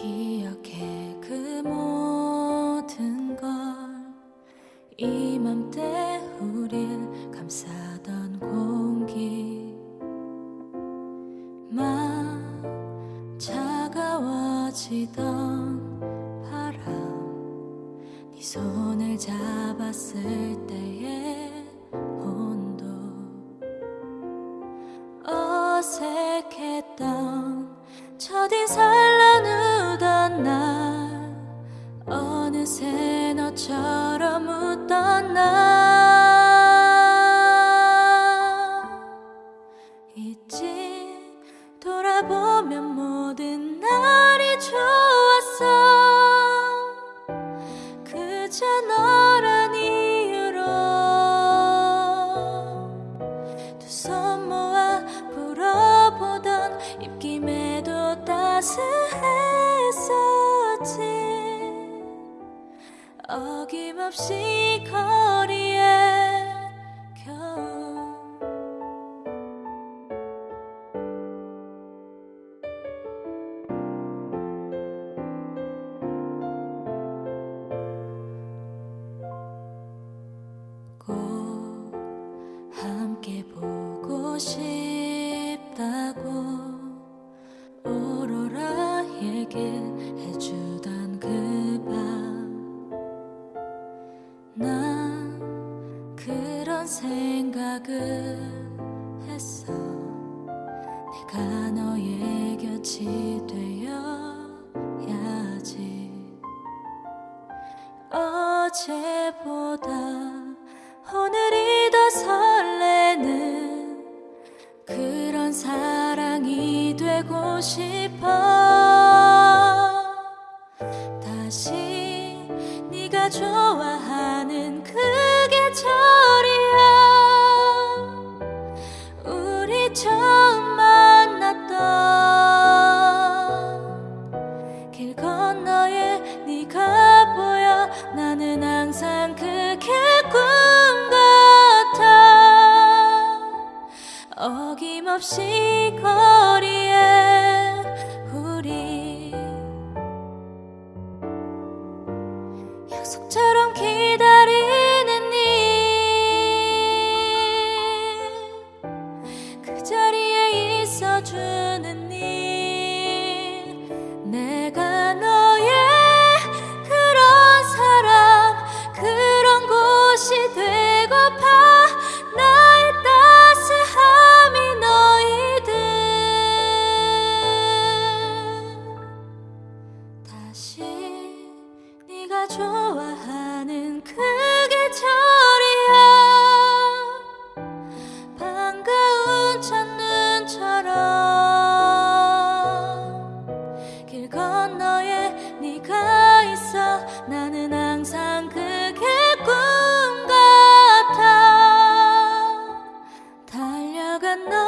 기억해 그 모든 걸. 이맘때 우릴 감싸던 공기. 막 차가워지던 바람. 네 손을 잡았을 때의 너처럼 웃던 나 어김없이 거리에 겨우 꼭 함께 보고 싶다고 오로라 얘기 생각을 했어. 내가 너의 곁이 되어야지. 어제보다 오늘이 더 설레는 그런 사랑이 되고 싶어 어김없이 거리에 우리 약속처럼 기다리는 일 그 자리에 있어주는 일 내가 다시 네가 좋아하는 그 계절이야. 반가운 첫눈처럼 길 건너에 네가 있어. 나는 항상 그게 꿈 같아. 달려간 널 안아야지